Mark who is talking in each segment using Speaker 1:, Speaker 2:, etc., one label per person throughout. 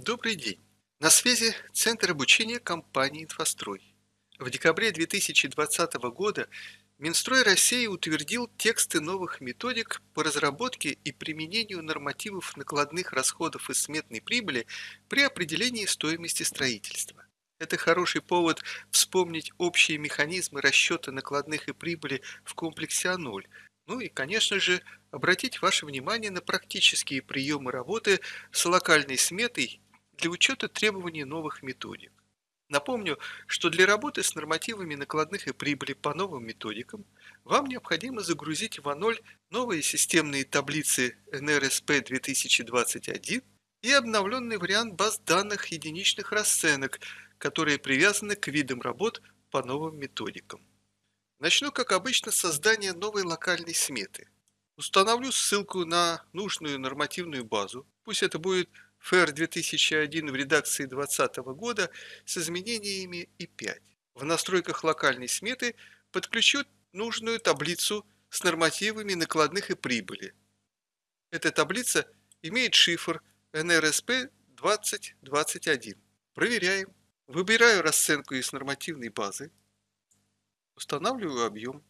Speaker 1: Добрый день. На связи Центр обучения компании «Инфострой». В декабре 2020 года Минстрой России утвердил тексты новых методик по разработке и применению нормативов накладных расходов и сметной прибыли при определении стоимости строительства. Это хороший повод вспомнить общие механизмы расчета накладных и прибыли в комплексе А0, ну и, конечно же, обратить ваше внимание на практические приемы работы с локальной сметой для учета требований новых методик. Напомню, что для работы с нормативами накладных и прибыли по новым методикам вам необходимо загрузить в А0 новые системные таблицы NRSP 2021 и обновленный вариант баз данных единичных расценок, которые привязаны к видам работ по новым методикам. Начну, как обычно, с создания новой локальной сметы. Установлю ссылку на нужную нормативную базу, пусть это будет ФР 2001 в редакции 2020 года с изменениями И5. В настройках локальной сметы подключу нужную таблицу с нормативами накладных и прибыли. Эта таблица имеет шифр NRSP 2021. Проверяем. Выбираю расценку из нормативной базы. Устанавливаю объем.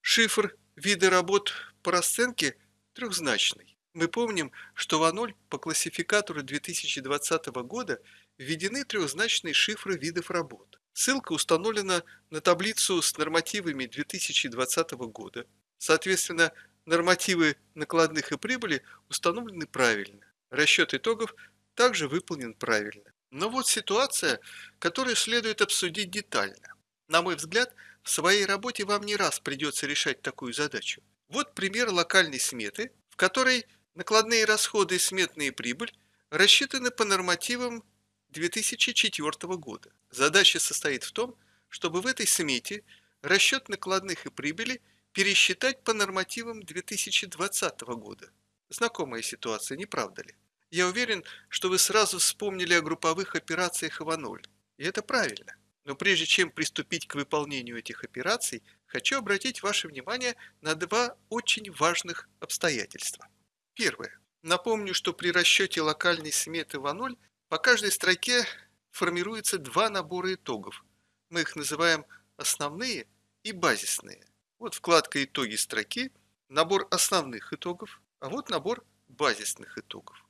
Speaker 1: Шифр вида работ по расценке трехзначный. Мы помним, что в А0 по классификатору 2020 года введены трехзначные шифры видов работ. Ссылка установлена на таблицу с нормативами 2020 года. Соответственно, нормативы накладных и прибыли установлены правильно. Расчет итогов также выполнен правильно. Но вот ситуация, которую следует обсудить детально. На мой взгляд, в своей работе вам не раз придется решать такую задачу. Вот пример локальной сметы, в которой накладные расходы и сметная прибыль рассчитаны по нормативам 2004 года. Задача состоит в том, чтобы в этой смете расчет накладных и прибыли пересчитать по нормативам 2020 года. Знакомая ситуация, не правда ли? Я уверен, что вы сразу вспомнили о групповых операциях ИВА-0. И это правильно. Но прежде чем приступить к выполнению этих операций, хочу обратить ваше внимание на два очень важных обстоятельства. Первое. Напомню, что при расчете локальной сметы ВА0 по каждой строке формируется два набора итогов. Мы их называем основные и базисные. Вот вкладка «Итоги строки», набор основных итогов, а вот набор базисных итогов.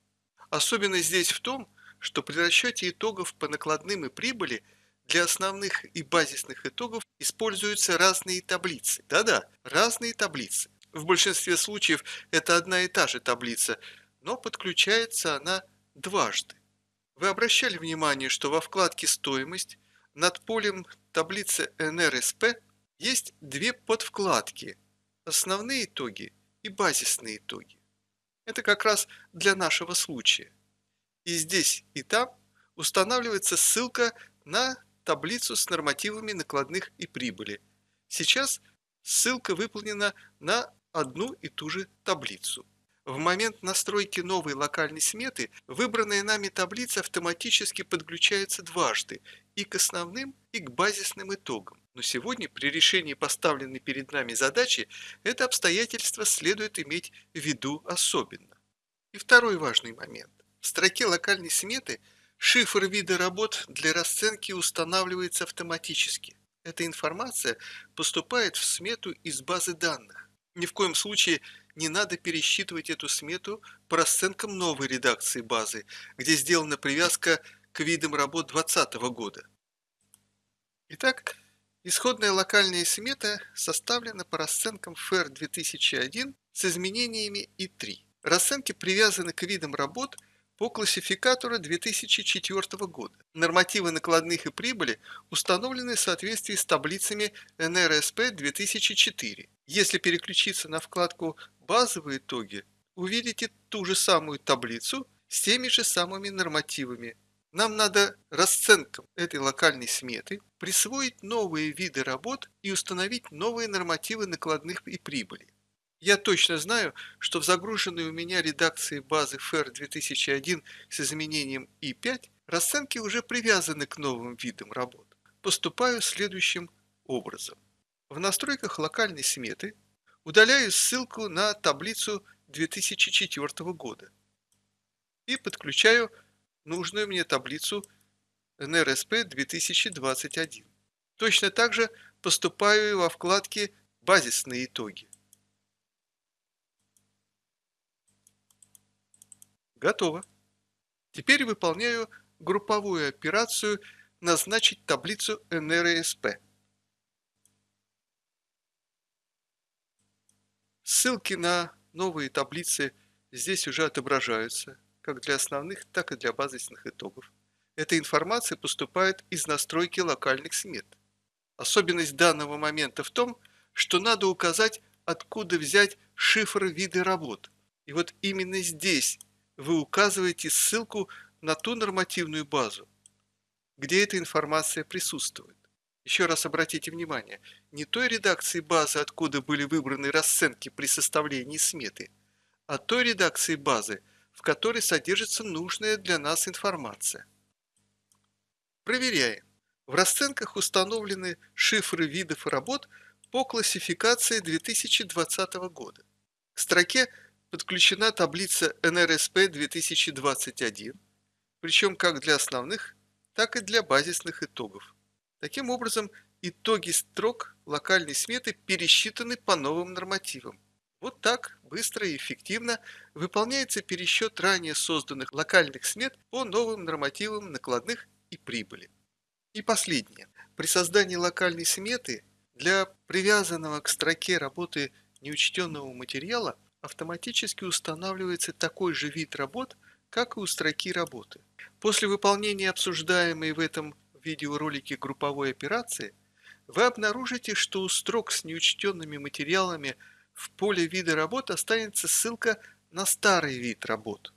Speaker 1: Особенность здесь в том, что при расчете итогов по накладным и прибыли – для основных и базисных итогов используются разные таблицы. Да-да, разные таблицы. В большинстве случаев это одна и та же таблица, но подключается она дважды. Вы обращали внимание, что во вкладке «Стоимость» над полем таблицы NRSP есть две подвкладки – основные итоги и базисные итоги. Это как раз для нашего случая. И здесь, и там устанавливается ссылка на таблицу с нормативами накладных и прибыли. Сейчас ссылка выполнена на одну и ту же таблицу. В момент настройки новой локальной сметы выбранная нами таблица автоматически подключается дважды и к основным, и к базисным итогам. Но сегодня при решении поставленной перед нами задачи это обстоятельство следует иметь в виду особенно. И второй важный момент. В строке локальной сметы – Шифр вида работ для расценки устанавливается автоматически. Эта информация поступает в смету из базы данных. Ни в коем случае не надо пересчитывать эту смету по расценкам новой редакции базы, где сделана привязка к видам работ 2020 года. Итак, исходная локальная смета составлена по расценкам ФР 2001 с изменениями И3. Расценки привязаны к видам работ – по классификатору 2004 года. Нормативы накладных и прибыли установлены в соответствии с таблицами НРСП 2004. Если переключиться на вкладку «Базовые итоги», увидите ту же самую таблицу с теми же самыми нормативами. Нам надо расценкам этой локальной сметы присвоить новые виды работ и установить новые нормативы накладных и прибыли. Я точно знаю, что в загруженной у меня редакции базы FAIR 2001 с изменением И5 расценки уже привязаны к новым видам работ. Поступаю следующим образом. В настройках локальной сметы удаляю ссылку на таблицу 2004 года и подключаю нужную мне таблицу НРСП 2021. Точно так же поступаю и во вкладке «Базисные итоги». Готово. Теперь выполняю групповую операцию «Назначить таблицу НРСП». Ссылки на новые таблицы здесь уже отображаются, как для основных, так и для базисных итогов. Эта информация поступает из настройки локальных смет. Особенность данного момента в том, что надо указать, откуда взять шифр вида работ. И вот именно здесь вы указываете ссылку на ту нормативную базу, где эта информация присутствует. Еще раз обратите внимание, не той редакции базы, откуда были выбраны расценки при составлении сметы, а той редакции базы, в которой содержится нужная для нас информация. Проверяем. В расценках установлены шифры видов работ по классификации 2020 года. К строке подключена таблица НРСП 2021, причем как для основных, так и для базисных итогов. Таким образом, итоги строк локальной сметы пересчитаны по новым нормативам. Вот так быстро и эффективно выполняется пересчет ранее созданных локальных смет по новым нормативам накладных и прибыли. И последнее. При создании локальной сметы для привязанного к строке работы неучтенного материала автоматически устанавливается такой же вид работ, как и у строки работы. После выполнения обсуждаемой в этом видеоролике групповой операции, вы обнаружите, что у строк с неучтенными материалами в поле вида работ останется ссылка на старый вид работ.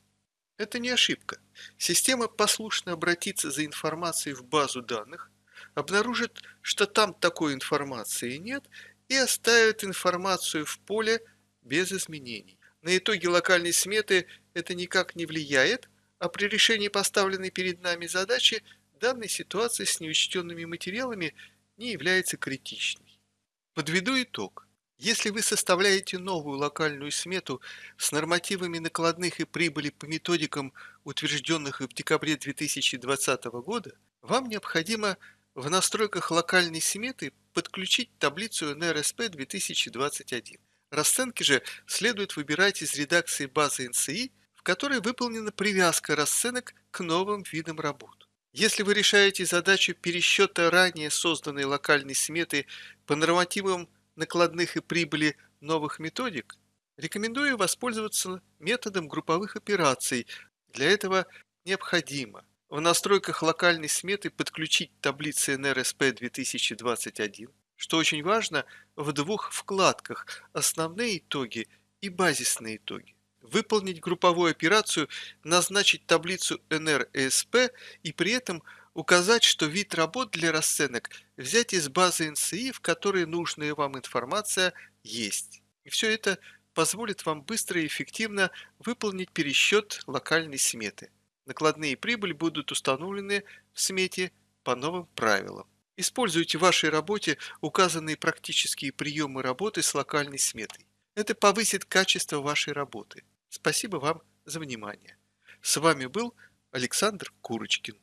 Speaker 1: Это не ошибка. Система послушно обратится за информацией в базу данных, обнаружит, что там такой информации нет, и оставит информацию в поле без изменений. На итоги локальной сметы это никак не влияет, а при решении поставленной перед нами задачи данной ситуации с неучтенными материалами не является критичной. Подведу итог. Если вы составляете новую локальную смету с нормативами накладных и прибыли по методикам, утвержденных в декабре 2020 года, вам необходимо в настройках локальной сметы подключить таблицу НРСП 2021. Расценки же следует выбирать из редакции базы НСИ, в которой выполнена привязка расценок к новым видам работ. Если вы решаете задачу пересчета ранее созданной локальной сметы по нормативам накладных и прибыли новых методик, рекомендую воспользоваться методом групповых операций. Для этого необходимо в настройках локальной сметы подключить таблицы НРСП 2021, что очень важно в двух вкладках «Основные итоги» и «Базисные итоги» выполнить групповую операцию, назначить таблицу NRESP и при этом указать, что вид работ для расценок взять из базы NCI, в которой нужная вам информация есть. И все это позволит вам быстро и эффективно выполнить пересчет локальной сметы. Накладные прибыль будут установлены в смете по новым правилам. Используйте в вашей работе указанные практические приемы работы с локальной сметой. Это повысит качество вашей работы. Спасибо вам за внимание. С вами был Александр Курочкин.